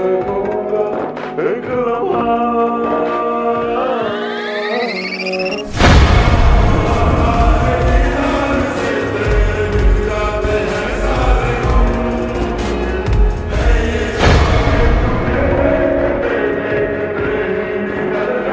segunda en